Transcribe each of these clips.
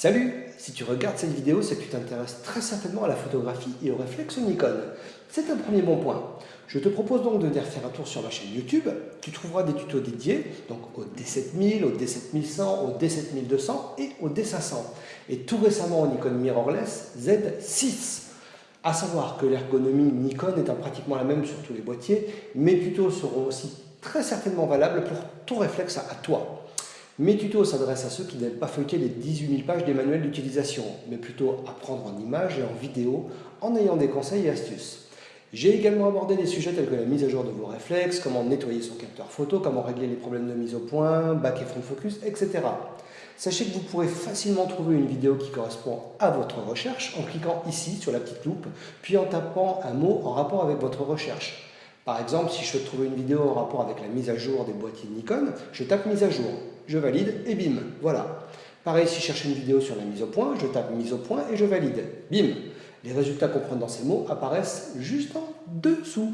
Salut Si tu regardes cette vidéo, c'est que tu t'intéresses très certainement à la photographie et au réflexe Nikon. C'est un premier bon point. Je te propose donc de venir faire un tour sur ma chaîne YouTube. Tu trouveras des tutos dédiés donc au D7000, au D7100, au D7200 et au D500. Et tout récemment au Nikon Mirrorless Z6. À savoir que l'ergonomie Nikon est pratiquement la même sur tous les boîtiers, mais tutos seront aussi très certainement valables pour ton réflexe à toi. Mes tutos s'adressent à ceux qui n'aiment pas feuilleter les 18 000 pages des manuels d'utilisation, mais plutôt apprendre en images et en vidéo en ayant des conseils et astuces. J'ai également abordé des sujets tels que la mise à jour de vos réflexes, comment nettoyer son capteur photo, comment régler les problèmes de mise au point, back et front focus, etc. Sachez que vous pourrez facilement trouver une vidéo qui correspond à votre recherche en cliquant ici sur la petite loupe, puis en tapant un mot en rapport avec votre recherche. Par exemple, si je veux trouver une vidéo en rapport avec la mise à jour des boîtiers Nikon, je tape mise à jour, je valide et bim, voilà. Pareil, si je cherche une vidéo sur la mise au point, je tape mise au point et je valide. Bim Les résultats qu'on prend dans ces mots apparaissent juste en dessous.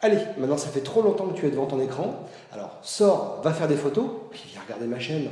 Allez, maintenant ça fait trop longtemps que tu es devant ton écran, alors sors, va faire des photos, puis viens regarder ma chaîne.